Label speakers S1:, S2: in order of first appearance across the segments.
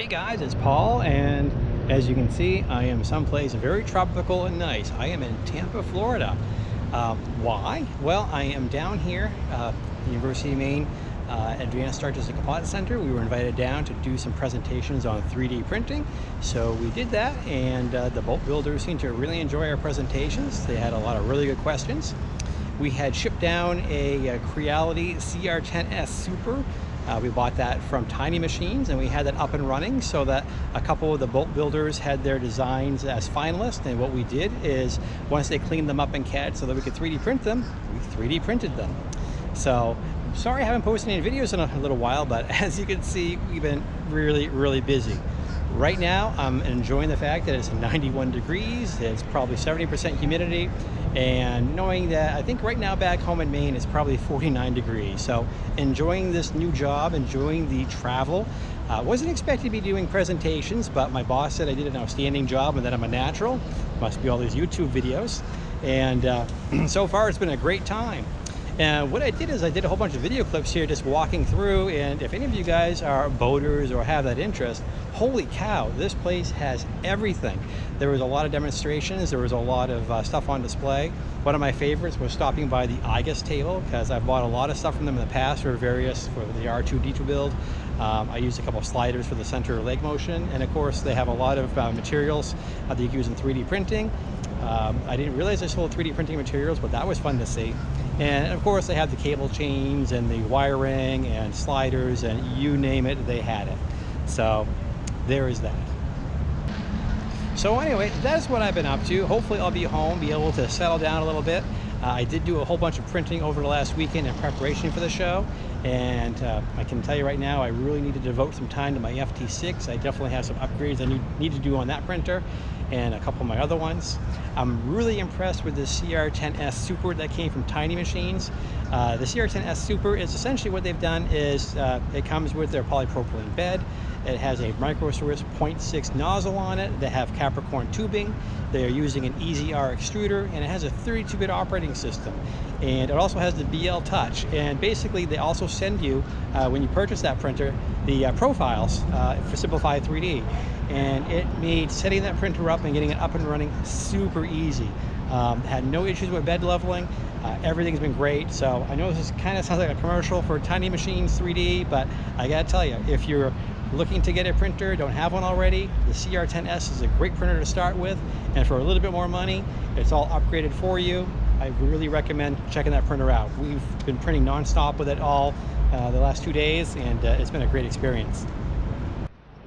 S1: Hey guys, it's Paul, and as you can see, I am someplace very tropical and nice. I am in Tampa, Florida. Uh, why? Well, I am down here, uh, University of Maine uh, Advanced Artistic Composite Center. We were invited down to do some presentations on 3D printing. So we did that, and uh, the boat builders seemed to really enjoy our presentations. They had a lot of really good questions. We had shipped down a, a Creality CR10S Super uh, we bought that from Tiny Machines and we had that up and running so that a couple of the boat builders had their designs as finalists and what we did is once they cleaned them up in CAD so that we could 3D print them, we 3D printed them. So sorry I haven't posted any videos in a little while but as you can see we've been really really busy. Right now I'm enjoying the fact that it's 91 degrees, it's probably 70% humidity and knowing that I think right now back home in Maine it's probably 49 degrees. So enjoying this new job enjoying the travel. Uh, wasn't expected to be doing presentations but my boss said I did an outstanding job and that I'm a natural. Must be all these YouTube videos. And uh, so far it's been a great time and what I did is I did a whole bunch of video clips here just walking through and if any of you guys are boaters or have that interest, holy cow, this place has everything. There was a lot of demonstrations, there was a lot of uh, stuff on display. One of my favorites was stopping by the IGUS table because I've bought a lot of stuff from them in the past for various, for the R2-D2 build. Um, I used a couple sliders for the center leg motion and of course they have a lot of uh, materials that you can use in 3D printing. Um, I didn't realize they sold 3D printing materials, but that was fun to see. And of course they had the cable chains and the wiring and sliders and you name it, they had it. So there is that. So anyway, that's what I've been up to. Hopefully I'll be home, be able to settle down a little bit. Uh, I did do a whole bunch of printing over the last weekend in preparation for the show. And uh, I can tell you right now, I really need to devote some time to my FT6. I definitely have some upgrades I need, need to do on that printer and a couple of my other ones. I'm really impressed with the CR10S Super that came from Tiny Machines. Uh, the CR10S Super is essentially what they've done is uh, it comes with their polypropylene bed. It has a Micro Swiss 0.6 nozzle on it. They have Capricorn tubing. They are using an EZR extruder and it has a 32-bit operating system. And it also has the BL Touch. And basically they also send you, uh, when you purchase that printer, the uh, profiles uh, for Simplify 3D. And it made setting that printer up and getting it up and running super easy. Um, had no issues with bed leveling. Uh, everything's been great. So I know this kind of sounds like a commercial for Tiny Machines 3D, but I gotta tell you, if you're looking to get a printer, don't have one already, the CR10S is a great printer to start with. And for a little bit more money, it's all upgraded for you. I really recommend checking that printer out. We've been printing nonstop with it all uh, the last two days, and uh, it's been a great experience.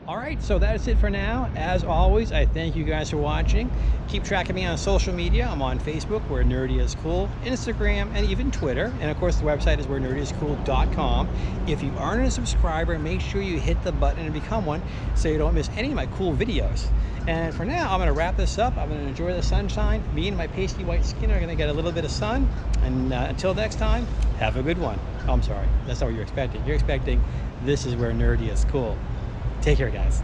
S1: All right, so that's it for now. As always, I thank you guys for watching. Keep tracking me on social media. I'm on Facebook, where Nerdy is Cool, Instagram, and even Twitter. And of course, the website is where nerdyiscool.com. If you aren't a subscriber, make sure you hit the button and become one so you don't miss any of my cool videos. And for now, I'm gonna wrap this up. I'm gonna enjoy the sunshine. Me and my pasty white skin are gonna get a little bit of sun. And uh, until next time, have a good one. Oh, I'm sorry, that's not what you're expecting. You're expecting this is where nerdy is cool. Take care, guys.